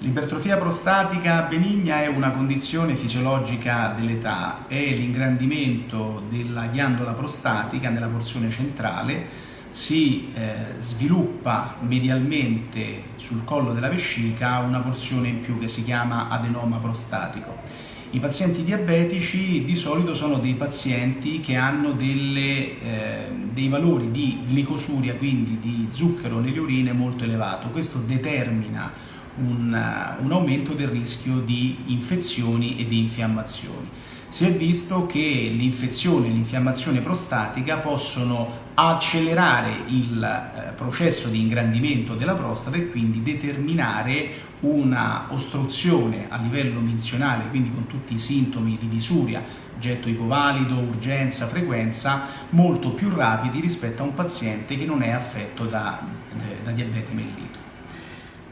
L'ipertrofia prostatica benigna è una condizione fisiologica dell'età, è l'ingrandimento della ghiandola prostatica nella porzione centrale, si eh, sviluppa medialmente sul collo della vescica una porzione in più che si chiama adenoma prostatico. I pazienti diabetici di solito sono dei pazienti che hanno delle, eh, dei valori di glicosuria, quindi di zucchero nelle urine molto elevato. Questo determina un, eh, un aumento del rischio di infezioni e di infiammazioni. Si è visto che l'infezione e l'infiammazione prostatica possono accelerare il eh, processo di ingrandimento della prostata e quindi determinare una ostruzione a livello minzionale, quindi con tutti i sintomi di disuria, getto ipovalido, urgenza, frequenza, molto più rapidi rispetto a un paziente che non è affetto da, eh, da diabete mellito.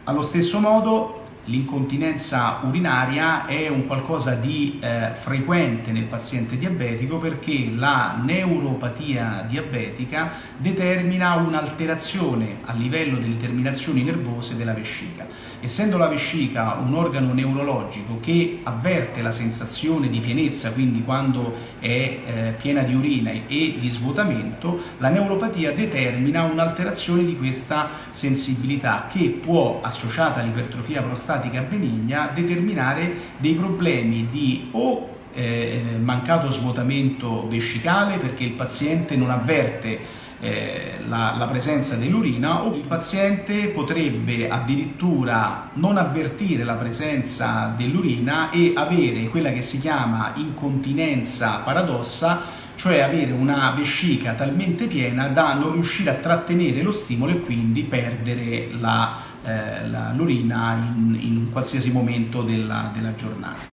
Allo stesso modo l'incontinenza urinaria è un qualcosa di eh, frequente nel paziente diabetico perché la neuropatia diabetica determina un'alterazione a livello delle terminazioni nervose della vescica. Essendo la vescica un organo neurologico che avverte la sensazione di pienezza, quindi quando è eh, piena di urina e di svuotamento, la neuropatia determina un'alterazione di questa sensibilità che può, associata all'ipertrofia prostatica, prostatica benigna determinare dei problemi di o eh, mancato svuotamento vescicale perché il paziente non avverte eh, la, la, presenza dell'urina o il paziente potrebbe addirittura non avvertire la presenza dell'urina e avere quella che si chiama incontinenza paradossa cioè avere una vescica talmente piena da non riuscire a trattenere lo stimolo e quindi perdere l'urina eh, in, in qualsiasi momento della, della giornata.